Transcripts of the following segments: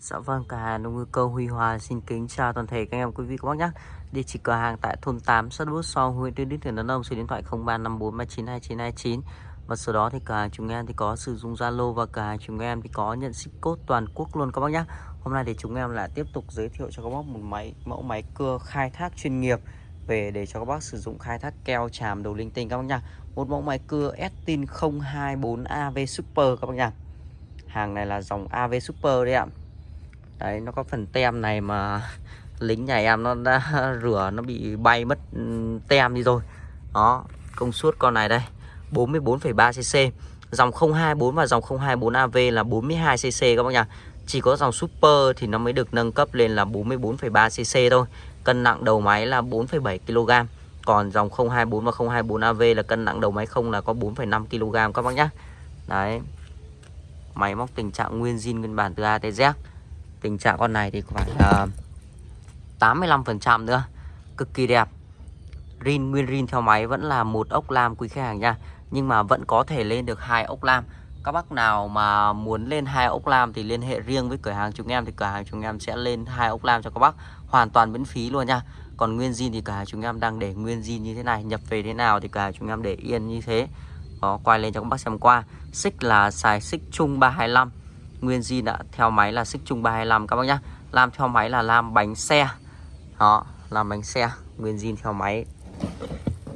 Dạ vâng, cả hàng nông ngư cơ Huy Hòa xin kính chào toàn thể các em quý vị các bác nhé. Địa chỉ cửa hàng tại thôn 8, xã Bút So, huyện tuyên Đức, tỉnh Đắk Nông, số điện thoại 0354392929. Và sau đó thì cửa hàng chúng em thì có sử dụng Zalo và cửa hàng chúng em thì có nhận ship code toàn quốc luôn các bác nhé. Hôm nay thì chúng em lại tiếp tục giới thiệu cho các bác một máy mẫu máy cưa khai thác chuyên nghiệp về để cho các bác sử dụng khai thác keo chàm đầu linh tinh các bác nhá. Một mẫu máy cưa Estin 024AV Super các bác nhá. Hàng này là dòng AV Super đấy ạ đấy nó có phần tem này mà lính nhà em nó đã rửa nó bị bay mất ừ, tem đi rồi. Đó công suất con này đây 44,3 cc dòng 024 và dòng 024 AV là 42 cc các bác nhá chỉ có dòng super thì nó mới được nâng cấp lên là 44,3 cc thôi. Cân nặng đầu máy là 4,7 kg còn dòng 024 và 024 AV là cân nặng đầu máy không là có 4,5 kg các bác nhá. Đấy. Máy móc tình trạng nguyên zin nguyên bản từ A tới Z tình trạng con này thì khoảng ờ, uh, 85% nữa. Cực kỳ đẹp. Rin nguyên rin theo máy vẫn là một ốc lam quý khách hàng nha. Nhưng mà vẫn có thể lên được hai ốc lam. Các bác nào mà muốn lên hai ốc lam thì liên hệ riêng với cửa hàng chúng em thì cửa hàng chúng em sẽ lên hai ốc lam cho các bác. Hoàn toàn miễn phí luôn nha. Còn nguyên zin thì cửa hàng chúng em đang để nguyên zin như thế này nhập về thế nào thì cửa hàng chúng em để yên như thế. Đó quay lên cho các bác xem qua. Xích là xài xích chung 325 Nguyên zin đã theo máy là xích chung 325 các bác nhá. Lam theo máy là lam bánh xe. Đó, làm bánh xe. Nguyên zin theo máy.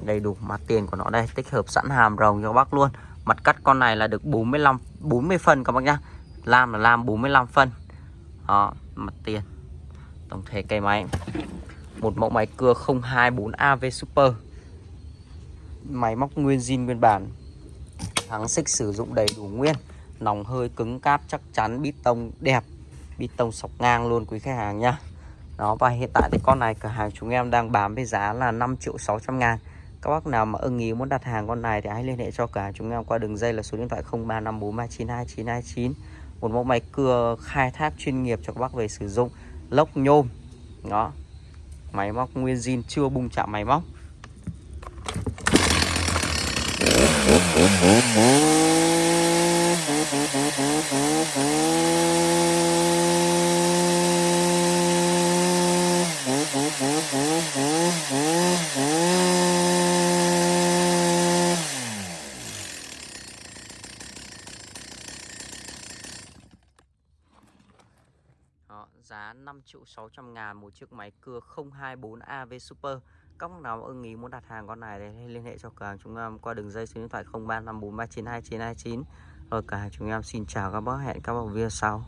Đầy đủ mặt tiền của nó đây, Tích hợp sẵn hàm rồng cho các bác luôn. Mặt cắt con này là được 45 40 phân, các bác nhá. Lam là lam 45 phân. Đó, mặt tiền. Tổng thể cây máy. Một mẫu máy cưa 024 AV Super. Máy móc nguyên zin nguyên bản. Thắng xích sử dụng đầy đủ nguyên nòng hơi cứng cáp chắc chắn, bít tông đẹp, bít tông sọc ngang luôn quý khách hàng nhá. Đó, và hiện tại thì con này, cửa hàng chúng em đang bán với giá là 5 triệu 600 ngàn. Các bác nào mà ưng ý muốn đặt hàng con này thì hãy liên hệ cho cả chúng em qua đường dây là số điện thoại 0354392929 một mẫu máy cưa khai thác chuyên nghiệp cho các bác về sử dụng, lốc nhôm. Đó, máy móc nguyên zin chưa bung chạm máy móc. Đó, giá 5 triệu 600 ngàn một chiếc máy cưa 024 AV Super. Các bác nào ưng ý muốn đặt hàng con này thì liên hệ cho cửa hàng chúng em qua đường dây số điện thoại 0354392929 rồi cả chúng em xin chào các bác hẹn các bác video sau.